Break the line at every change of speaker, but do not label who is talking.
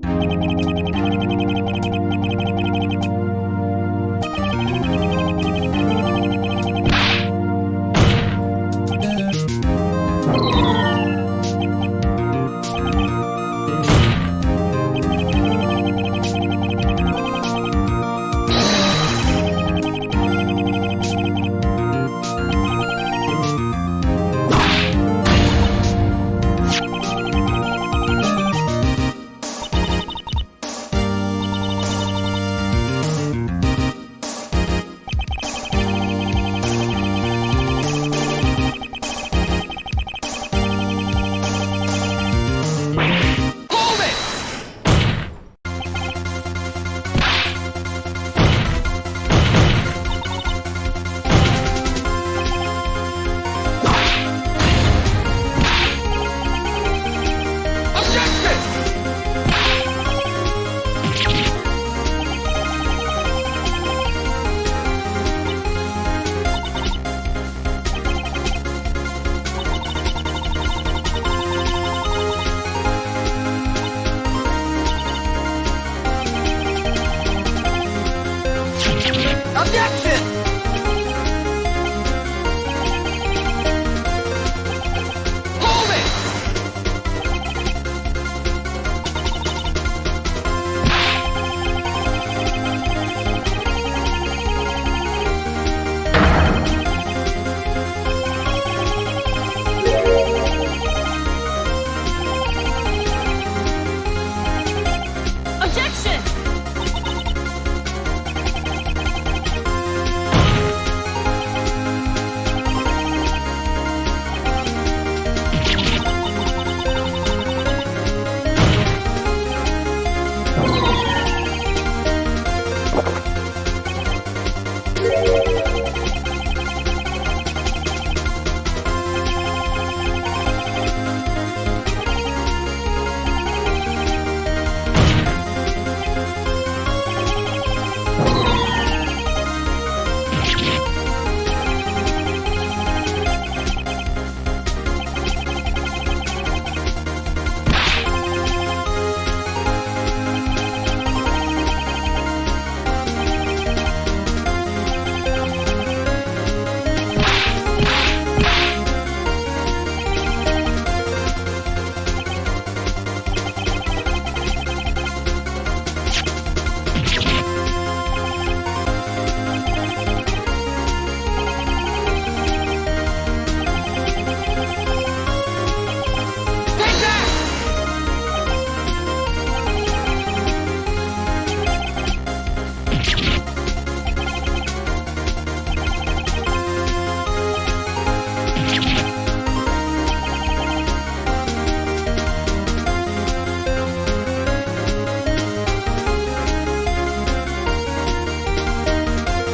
ピッ